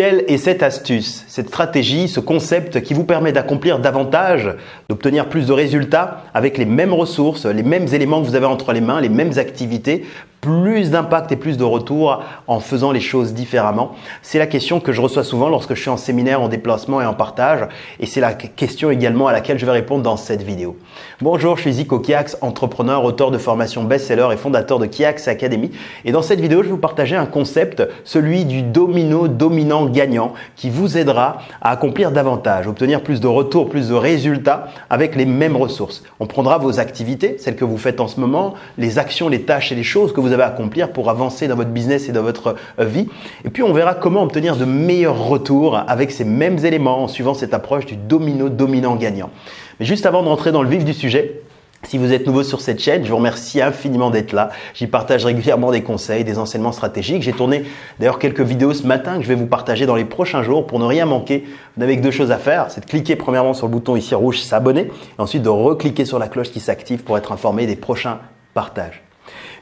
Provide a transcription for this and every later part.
Quelle est cette astuce, cette stratégie, ce concept qui vous permet d'accomplir davantage, d'obtenir plus de résultats avec les mêmes ressources, les mêmes éléments que vous avez entre les mains, les mêmes activités plus d'impact et plus de retour en faisant les choses différemment C'est la question que je reçois souvent lorsque je suis en séminaire, en déplacement et en partage. Et c'est la question également à laquelle je vais répondre dans cette vidéo. Bonjour, je suis Zico Kiax, entrepreneur, auteur de formation best-seller et fondateur de Kiax Academy. Et dans cette vidéo, je vais vous partager un concept, celui du domino dominant gagnant, qui vous aidera à accomplir davantage, obtenir plus de retours, plus de résultats avec les mêmes ressources. On prendra vos activités, celles que vous faites en ce moment, les actions, les tâches et les choses que vous avez à accomplir pour avancer dans votre business et dans votre euh, vie. Et puis, on verra comment obtenir de meilleurs retours avec ces mêmes éléments en suivant cette approche du domino dominant gagnant. Mais juste avant de rentrer dans le vif du sujet, si vous êtes nouveau sur cette chaîne, je vous remercie infiniment d'être là. J'y partage régulièrement des conseils, des enseignements stratégiques. J'ai tourné d'ailleurs quelques vidéos ce matin que je vais vous partager dans les prochains jours pour ne rien manquer. Vous n'avez que deux choses à faire, c'est de cliquer premièrement sur le bouton ici rouge s'abonner et ensuite de recliquer sur la cloche qui s'active pour être informé des prochains partages.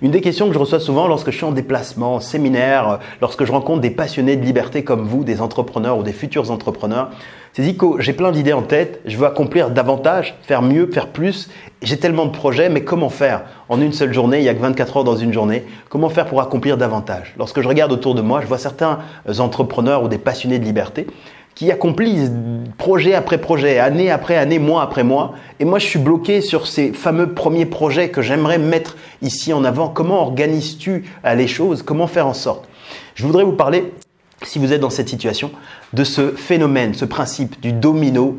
Une des questions que je reçois souvent lorsque je suis en déplacement, en séminaire, euh, lorsque je rencontre des passionnés de liberté comme vous, des entrepreneurs ou des futurs entrepreneurs, c'est Zico, j'ai plein d'idées en tête, je veux accomplir davantage, faire mieux, faire plus. J'ai tellement de projets, mais comment faire En une seule journée, il n'y a que 24 heures dans une journée, comment faire pour accomplir davantage? Lorsque je regarde autour de moi, je vois certains entrepreneurs ou des passionnés de liberté qui accomplissent projet après projet, année après année, mois après mois. Et moi, je suis bloqué sur ces fameux premiers projets que j'aimerais mettre ici en avant. Comment organises-tu euh, les choses? Comment faire en sorte? Je voudrais vous parler si vous êtes dans cette situation, de ce phénomène, ce principe du domino,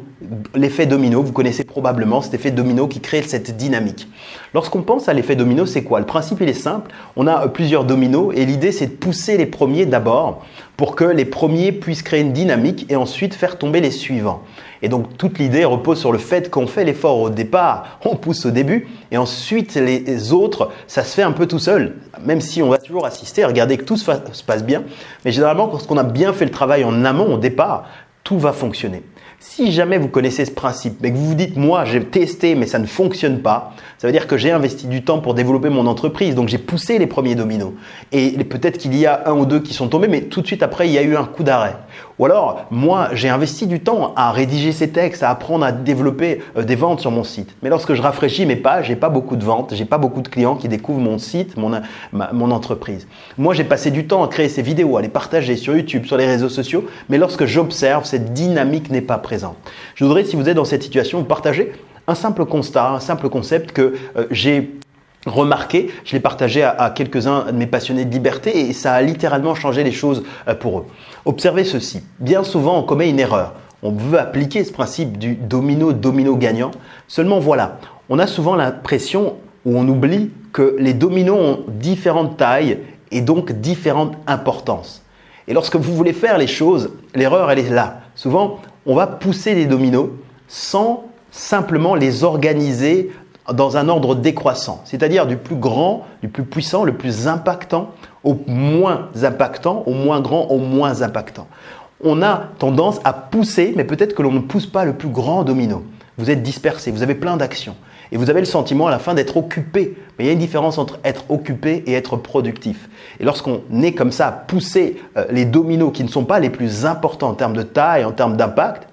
l'effet domino, vous connaissez probablement cet effet domino qui crée cette dynamique. Lorsqu'on pense à l'effet domino, c'est quoi? Le principe, il est simple, on a plusieurs dominos et l'idée, c'est de pousser les premiers d'abord pour que les premiers puissent créer une dynamique et ensuite faire tomber les suivants. Et donc toute l'idée repose sur le fait qu'on fait l'effort au départ, on pousse au début, et ensuite les autres, ça se fait un peu tout seul, même si on va toujours assister, regarder que tout se, se passe bien. Mais généralement, lorsqu'on a bien fait le travail en amont, départ, tout va fonctionner. Si jamais vous connaissez ce principe, mais que vous vous dites, moi, j'ai testé, mais ça ne fonctionne pas, ça veut dire que j'ai investi du temps pour développer mon entreprise. Donc, j'ai poussé les premiers dominos. Et peut-être qu'il y a un ou deux qui sont tombés, mais tout de suite après, il y a eu un coup d'arrêt. Ou alors, moi, j'ai investi du temps à rédiger ces textes, à apprendre à développer euh, des ventes sur mon site. Mais lorsque je rafraîchis mes pages, j'ai pas beaucoup de ventes, j'ai pas beaucoup de clients qui découvrent mon site, mon, mon entreprise. Moi, j'ai passé du temps à créer ces vidéos, à les partager sur YouTube, sur les réseaux sociaux. Mais lorsque j'observe, cette dynamique n'est pas présente. Je voudrais, si vous êtes dans cette situation, vous partager un simple constat, un simple concept que euh, j'ai remarqué, je l'ai partagé à, quelques-uns de mes passionnés de liberté et ça a littéralement changé les choses euh, pour eux. Observez ceci, bien souvent on commet une erreur. On veut appliquer ce principe du domino-domino gagnant. Seulement voilà, on a souvent l'impression ou on oublie que les dominos ont différentes tailles et donc différentes importances. Et lorsque vous voulez faire les choses, l'erreur elle est là. On va pousser les dominos sans simplement les organiser dans un ordre décroissant, c'est-à-dire du plus grand, du plus puissant, le plus impactant au moins impactant, au moins grand, au moins impactant. On a tendance à pousser, mais peut-être que l'on ne pousse pas le plus grand domino. Vous êtes dispersé, vous avez plein d'actions et vous avez le sentiment à la fin d'être occupé. Mais il y a une différence entre être occupé et être productif. Et lorsqu'on est comme ça à pousser euh, les dominos qui ne sont pas les plus importants en termes de taille, en termes d'impact,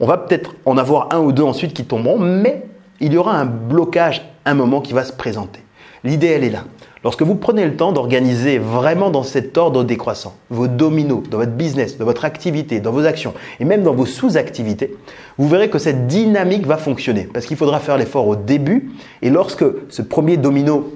on va peut-être en avoir un ou deux ensuite qui tomberont, mais il y aura un blocage, un moment qui va se présenter. L'idée, elle est là. Lorsque vous prenez le temps d'organiser vraiment dans cet ordre décroissant vos dominos dans votre business, dans votre activité, dans vos actions et même dans vos sous-activités, vous verrez que cette dynamique va fonctionner parce qu'il faudra faire l'effort au début et lorsque ce premier domino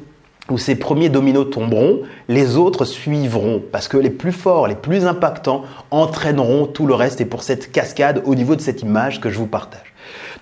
ou ces premiers dominos tomberont, les autres suivront parce que les plus forts, les plus impactants entraîneront tout le reste et pour cette cascade au niveau de cette image que je vous partage.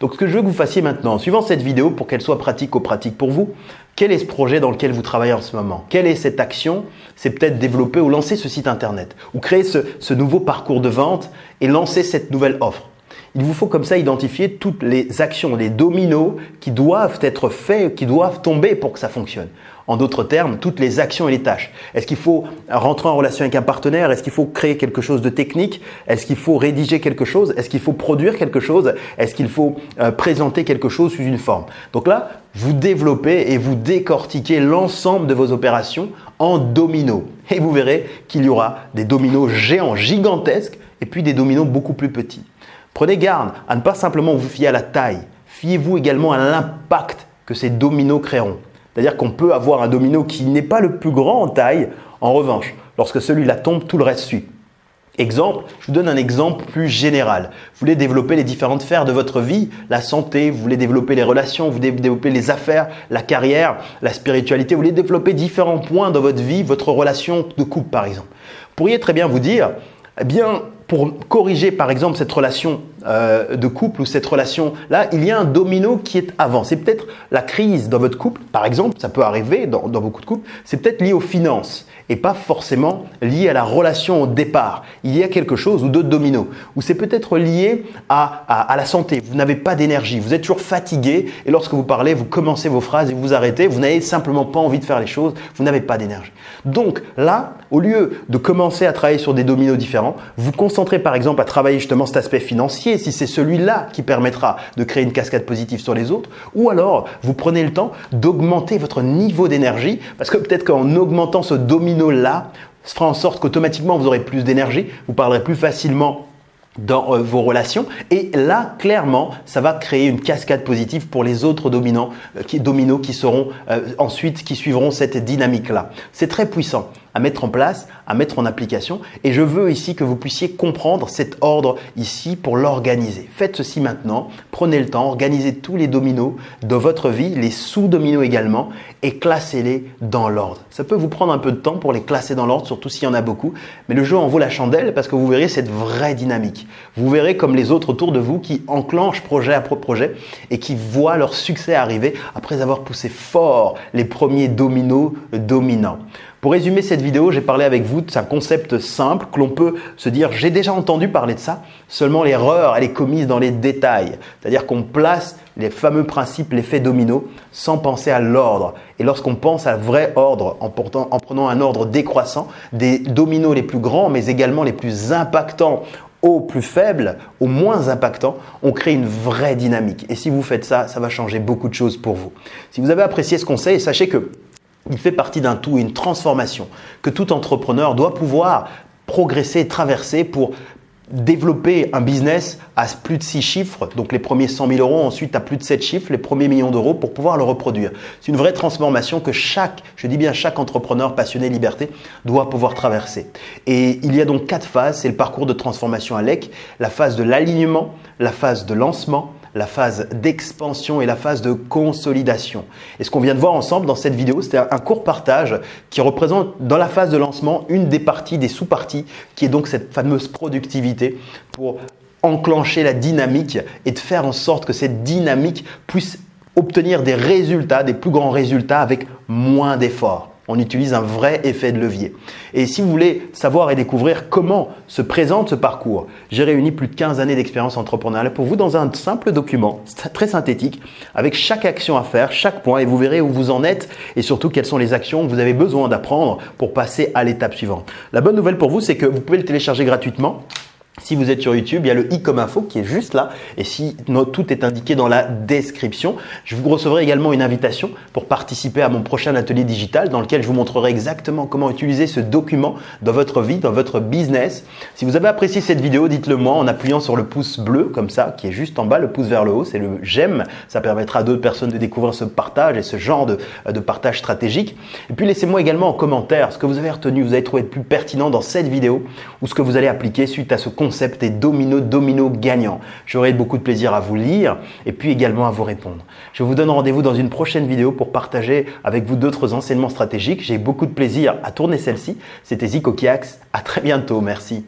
Donc ce que je veux que vous fassiez maintenant, en suivant cette vidéo pour qu'elle soit pratique ou pratique pour vous, quel est ce projet dans lequel vous travaillez en ce moment? Quelle est cette action? C'est peut-être développer ou lancer ce site internet ou créer ce, nouveau parcours de vente et lancer cette nouvelle offre. Il vous faut comme ça identifier toutes les actions, les dominos qui doivent être faits, qui doivent tomber pour que ça fonctionne. En d'autres termes, toutes les actions et les tâches. Est-ce qu'il faut rentrer en relation avec un partenaire? Est-ce qu'il faut créer quelque chose de technique? Est-ce qu'il faut rédiger quelque chose? Est-ce qu'il faut produire quelque chose? Est-ce qu'il faut euh, présenter quelque chose sous une forme? Donc là, vous développez et vous décortiquez l'ensemble de vos opérations en dominos. Et vous verrez qu'il y aura des dominos géants, gigantesques, et puis des dominos beaucoup plus petits. Prenez garde à ne pas simplement vous fier à la taille. Fiez-vous également à l'impact que ces dominos créeront. C'est-à-dire qu'on peut avoir un domino qui n'est pas le plus grand en taille. En revanche, lorsque celui-là tombe, tout le reste suit. Exemple, je vous donne un exemple plus général. Vous voulez développer les différentes sphères de votre vie, la santé, vous voulez développer les relations, vous voulez développer les affaires, la carrière, la spiritualité, vous voulez développer différents points dans votre vie, votre relation de couple par exemple. Vous pourriez très bien vous dire, eh bien, pour corriger par exemple cette relation euh, de couple ou cette relation-là, il y a un domino qui est avant. C'est peut-être la crise dans votre couple, par exemple, ça peut arriver dans, dans beaucoup de couples, c'est peut-être lié aux finances et pas forcément lié à la relation au départ. Il y a quelque chose ou d'autres dominos, ou c'est peut-être lié à, à, à, la santé. Vous n'avez pas d'énergie, vous êtes toujours fatigué et lorsque vous parlez, vous commencez vos phrases et vous arrêtez, vous n'avez simplement pas envie de faire les choses, vous n'avez pas d'énergie. Donc là, au lieu de commencer à travailler sur des dominos différents, vous concentrez par exemple à travailler justement cet aspect financier, si c'est celui-là qui permettra de créer une cascade positive sur les autres, ou alors vous prenez le temps d'augmenter votre niveau d'énergie, parce que peut-être qu'en augmentant ce domino là fera en sorte qu'automatiquement vous aurez plus d'énergie, vous parlerez plus facilement dans euh, vos relations. Et là, clairement, ça va créer une cascade positive pour les autres dominants, euh, qui, dominos qui seront euh, ensuite, qui suivront cette dynamique-là. C'est très puissant à mettre en place, à mettre en application. Et je veux ici que vous puissiez comprendre cet ordre ici pour l'organiser. Faites ceci maintenant. Prenez le temps, organisez tous les dominos de votre vie, les sous-dominos également, et classez-les dans l'ordre. Ça peut vous prendre un peu de temps pour les classer dans l'ordre, surtout s'il y en a beaucoup. Mais le jeu en vaut la chandelle parce que vous verrez cette vraie dynamique. Vous verrez comme les autres autour de vous qui enclenchent projet après projet et qui voient leur succès arriver après avoir poussé fort les premiers dominos dominants. Pour résumer cette vidéo, j'ai parlé avec vous d'un concept simple que l'on peut se dire j'ai déjà entendu parler de ça, seulement l'erreur elle est commise dans les détails. C'est-à-dire qu'on place les fameux principes, l'effet domino, sans penser à l'ordre. Et lorsqu'on pense à vrai ordre, en, en prenant un ordre décroissant, des dominos les plus grands, mais également les plus impactants au plus faible, au moins impactant, on crée une vraie dynamique. Et si vous faites ça, ça va changer beaucoup de choses pour vous. Si vous avez apprécié ce conseil, sachez que il fait partie d'un tout, une transformation que tout entrepreneur doit pouvoir progresser, traverser pour développer un business à plus de 6 chiffres, donc les premiers 100 000 euros, ensuite à plus de 7 chiffres, les premiers millions d'euros pour pouvoir le reproduire. C'est une vraie transformation que chaque, je dis bien chaque entrepreneur passionné liberté doit pouvoir traverser. Et il y a donc quatre phases, c'est le parcours de transformation à l'EC, la phase de l'alignement, la phase de lancement, la phase d'expansion et la phase de consolidation. Et ce qu'on vient de voir ensemble dans cette vidéo, c'était un court partage qui représente dans la phase de lancement une des parties, des sous-parties, qui est donc cette fameuse productivité pour enclencher la dynamique et de faire en sorte que cette dynamique puisse obtenir des résultats, des plus grands résultats avec moins d'efforts on utilise un vrai effet de levier. Et si vous voulez savoir et découvrir comment se présente ce parcours, j'ai réuni plus de 15 années d'expérience entrepreneuriale pour vous dans un simple document très synthétique avec chaque action à faire, chaque point et vous verrez où vous en êtes et surtout quelles sont les actions que vous avez besoin d'apprendre pour passer à l'étape suivante. La bonne nouvelle pour vous, c'est que vous pouvez le télécharger gratuitement si vous êtes sur YouTube, il y a le i comme info qui est juste là. Et si tout est indiqué dans la description, je vous recevrez également une invitation pour participer à mon prochain atelier digital dans lequel je vous montrerai exactement comment utiliser ce document dans votre vie, dans votre business. Si vous avez apprécié cette vidéo, dites-le moi en appuyant sur le pouce bleu comme ça, qui est juste en bas, le pouce vers le haut, c'est le j'aime. Ça permettra à d'autres personnes de découvrir ce partage et ce genre de, de partage stratégique. Et puis laissez-moi également en commentaire ce que vous avez retenu, vous avez trouvé le plus pertinent dans cette vidéo ou ce que vous allez appliquer suite à ce contenu concept est domino, domino gagnant. J'aurai beaucoup de plaisir à vous lire et puis également à vous répondre. Je vous donne rendez-vous dans une prochaine vidéo pour partager avec vous d'autres enseignements stratégiques. J'ai beaucoup de plaisir à tourner celle-ci. C'était Zico Kiax. À très bientôt. Merci.